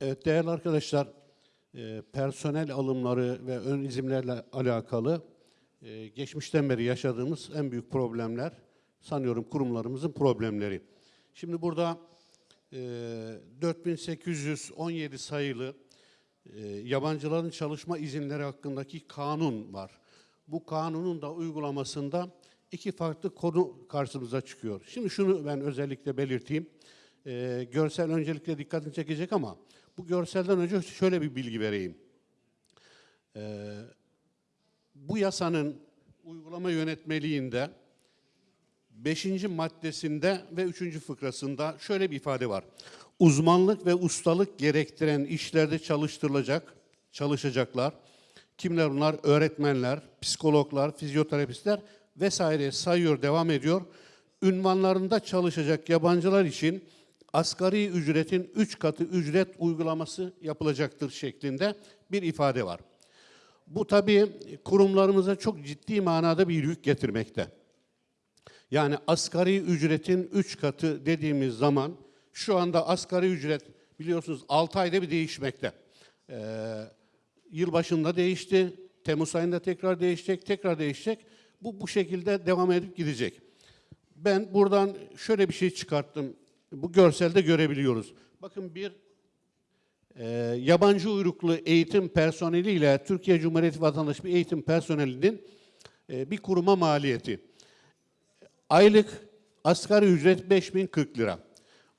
Evet değerli arkadaşlar, e, personel alımları ve ön izimlerle alakalı e, geçmişten beri yaşadığımız en büyük problemler sanıyorum kurumlarımızın problemleri. Şimdi burada e, 4817 sayılı e, yabancıların çalışma izinleri hakkındaki kanun var. Bu kanunun da uygulamasında iki farklı konu karşımıza çıkıyor. Şimdi şunu ben özellikle belirteyim. E, görsel öncelikle dikkatini çekecek ama bu görselden önce şöyle bir bilgi vereyim. E, bu yasanın uygulama yönetmeliğinde 5. maddesinde ve 3. fıkrasında şöyle bir ifade var. Uzmanlık ve ustalık gerektiren işlerde çalıştırılacak, çalışacaklar. Kimler bunlar? Öğretmenler, psikologlar, fizyoterapistler vesaire sayıyor, devam ediyor. Ünvanlarında çalışacak yabancılar için asgari ücretin 3 katı ücret uygulaması yapılacaktır şeklinde bir ifade var. Bu tabii kurumlarımıza çok ciddi manada bir yük getirmekte. Yani asgari ücretin 3 katı dediğimiz zaman şu anda asgari ücret biliyorsunuz 6 ayda bir değişmekte. Ee, yılbaşında değişti, Temmuz ayında tekrar değişecek, tekrar değişecek. Bu bu şekilde devam edip gidecek. Ben buradan şöyle bir şey çıkarttım. Bu görselde görebiliyoruz. Bakın bir e, yabancı uyruklu eğitim personeliyle Türkiye Cumhuriyeti vatandaşı bir eğitim personelinin e, bir kuruma maliyeti. Aylık asgari ücret 5040 lira.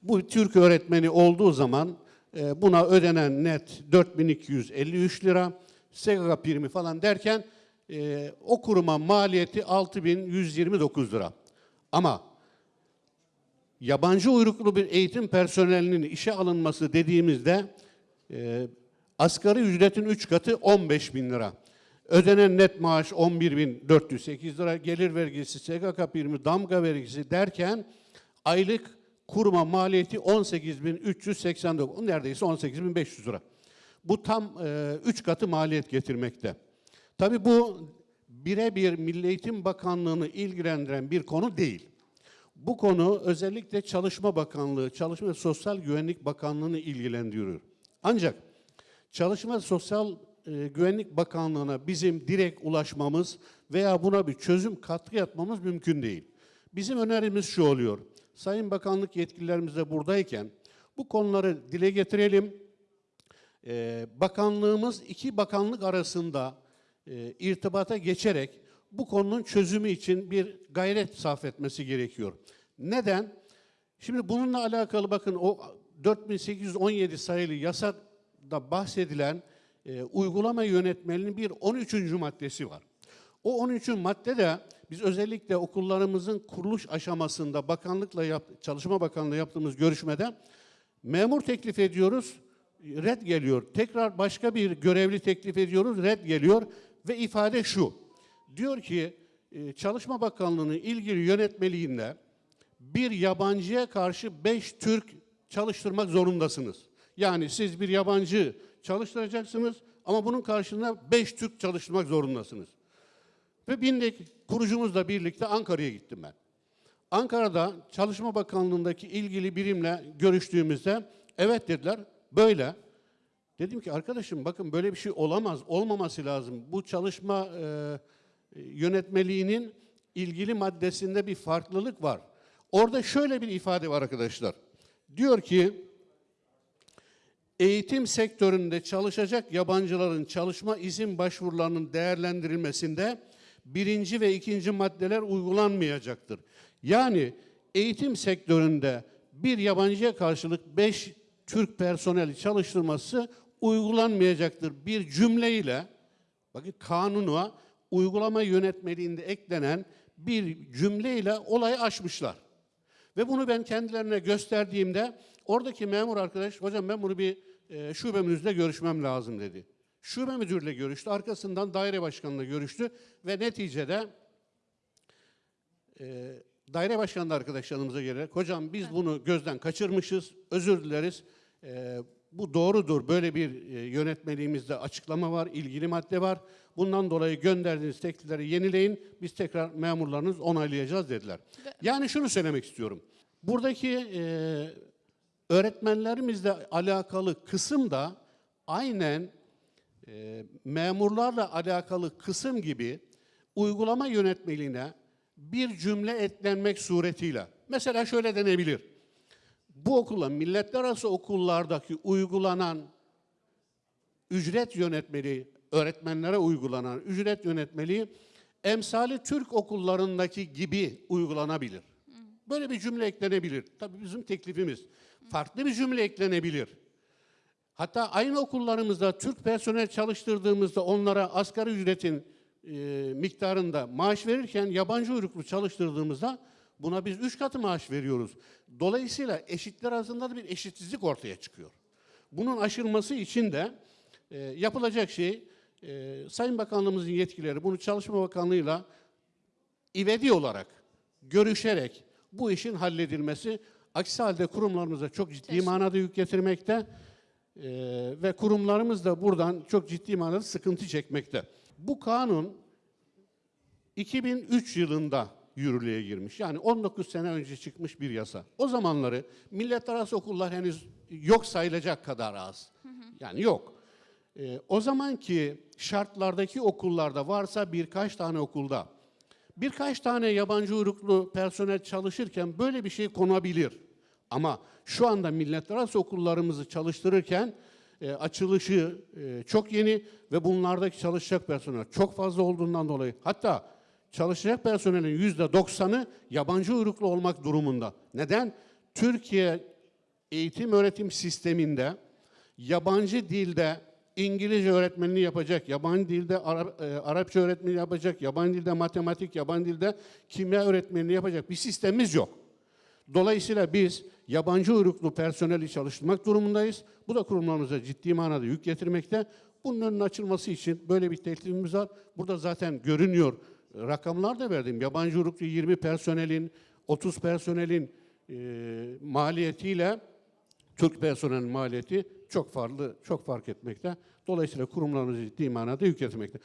Bu Türk öğretmeni olduğu zaman buna ödenen net 4253 lira. SGK primi falan derken e, o kuruma maliyeti 6129 lira. Ama yabancı uyruklu bir eğitim personelinin işe alınması dediğimizde e, asgari ücretin 3 katı 15 bin lira. Ödenen net maaş 11.408 lira, gelir vergisi, SGK primi, damga vergisi derken aylık kuruma maliyeti 18.389, neredeyse 18.500 lira. Bu tam 3 katı maliyet getirmekte. Tabii bu birebir Milli Eğitim Bakanlığı'nı ilgilendiren bir konu değil. Bu konu özellikle Çalışma Bakanlığı, Çalışma ve Sosyal Güvenlik Bakanlığı'nı ilgilendiriyor. Ancak Çalışma ve Sosyal e, Güvenlik Bakanlığı'na bizim direkt ulaşmamız veya buna bir çözüm katkı yapmamız mümkün değil. Bizim önerimiz şu oluyor. Sayın Bakanlık yetkililerimiz de buradayken bu konuları dile getirelim. E, bakanlığımız iki bakanlık arasında e, irtibata geçerek bu konunun çözümü için bir gayret sarf etmesi gerekiyor. Neden? Şimdi bununla alakalı bakın o 4817 sayılı yasada bahsedilen e, uygulama yönetmeliğinin bir 13. maddesi var. O 13. madde de biz özellikle okullarımızın kuruluş aşamasında bakanlıkla yap, Çalışma Bakanlığı yaptığımız görüşmede memur teklif ediyoruz, red geliyor. Tekrar başka bir görevli teklif ediyoruz, red geliyor ve ifade şu. Diyor ki e, Çalışma Bakanlığı'nın ilgili yönetmeliğinde bir yabancıya karşı beş Türk çalıştırmak zorundasınız. Yani siz bir yabancı çalıştıracaksınız ama bunun karşılığında beş Türk çalıştırmak zorundasınız. Ve bindik kurucumuzla birlikte Ankara'ya gittim ben. Ankara'da Çalışma Bakanlığı'ndaki ilgili birimle görüştüğümüzde evet dediler böyle. Dedim ki arkadaşım bakın böyle bir şey olamaz, olmaması lazım. Bu çalışma e, yönetmeliğinin ilgili maddesinde bir farklılık var. Orada şöyle bir ifade var arkadaşlar. Diyor ki eğitim sektöründe çalışacak yabancıların çalışma izin başvurularının değerlendirilmesinde birinci ve ikinci maddeler uygulanmayacaktır. Yani eğitim sektöründe bir yabancıya karşılık beş Türk personeli çalıştırması uygulanmayacaktır. Bir cümleyle, bakın kanuna uygulama yönetmeliğinde eklenen bir cümleyle olayı aşmışlar. Ve bunu ben kendilerine gösterdiğimde oradaki memur arkadaş, hocam ben bunu bir e, şube müdürüyle görüşmem lazım dedi. Şube müdürüyle görüştü, arkasından daire başkanıyla görüştü ve neticede e, daire başkanı arkadaşlarımıza gelerek, hocam biz bunu gözden kaçırmışız, özür dileriz, e, bu doğrudur, böyle bir e, yönetmeliğimizde açıklama var, ilgili madde var. Bundan dolayı gönderdiğiniz teklifleri yenileyin, biz tekrar memurlarınız onaylayacağız dediler. Yani şunu söylemek istiyorum. Buradaki e, öğretmenlerimizle alakalı kısım da aynen e, memurlarla alakalı kısım gibi uygulama yönetmeliğine bir cümle eklenmek suretiyle. Mesela şöyle denebilir. Bu okula, milletler arası okullardaki uygulanan ücret yönetmeliği, öğretmenlere uygulanan ücret yönetmeliği emsali Türk okullarındaki gibi uygulanabilir. Böyle bir cümle eklenebilir. Tabii bizim teklifimiz. Farklı bir cümle eklenebilir. Hatta aynı okullarımızda Türk personel çalıştırdığımızda onlara asgari ücretin e, miktarında maaş verirken yabancı uyruklu çalıştırdığımızda buna biz üç katı maaş veriyoruz. Dolayısıyla eşitler arasında da bir eşitsizlik ortaya çıkıyor. Bunun aşılması için de e, yapılacak şey e, Sayın Bakanlığımızın yetkileri bunu Çalışma Bakanlığı'yla ivedi olarak görüşerek bu işin halledilmesi aksi halde kurumlarımıza çok ciddi manada yük getirmekte e, ve kurumlarımız da buradan çok ciddi manada sıkıntı çekmekte. Bu kanun 2003 yılında yürürlüğe girmiş. Yani 19 sene önce çıkmış bir yasa. O zamanları milletler arası okullar henüz yok sayılacak kadar az. Yani yok. Ee, o zamanki şartlardaki okullarda varsa birkaç tane okulda birkaç tane yabancı uyruklu personel çalışırken böyle bir şey konabilir. Ama şu anda milletler arası okullarımızı çalıştırırken e, açılışı e, çok yeni ve bunlardaki çalışacak personel çok fazla olduğundan dolayı hatta çalışacak personelin yüzde doksanı yabancı uyruklu olmak durumunda. Neden? Türkiye eğitim öğretim sisteminde yabancı dilde İngilizce öğretmenliği yapacak, yabancı dilde Ara- e, Arapça öğretmenliği yapacak, yabancı dilde matematik, yabancı dilde kimya öğretmenliği yapacak bir sistemimiz yok. Dolayısıyla biz yabancı uyruklu personeli çalıştırmak durumundayız. Bu da kurumlarımıza ciddi manada yük getirmekte. Bunun önünün açılması için böyle bir teklifimiz var. Burada zaten görünüyor. Rakamlar da verdim. Yabancı uyruklu 20 personelin, 30 personelin e, maliyetiyle Türk personelin maliyeti çok farklı, çok fark etmekte. Dolayısıyla kurumlarımıza ciddi manada yük getirmekte.